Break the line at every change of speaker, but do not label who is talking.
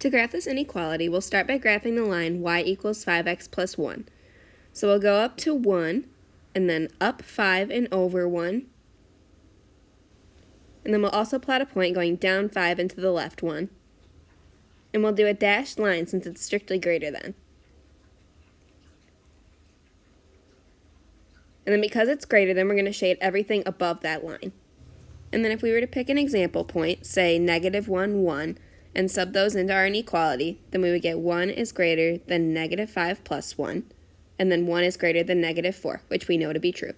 To graph this inequality, we'll start by graphing the line y equals 5x plus 1. So we'll go up to 1, and then up 5 and over 1. And then we'll also plot a point going down 5 and to the left 1. And we'll do a dashed line since it's strictly greater than. And then because it's greater than, we're going to shade everything above that line. And then if we were to pick an example point, say negative 1, 1, and sub those into our inequality, then we would get 1 is greater than negative 5 plus 1, and then 1 is greater than negative 4, which we know to be true.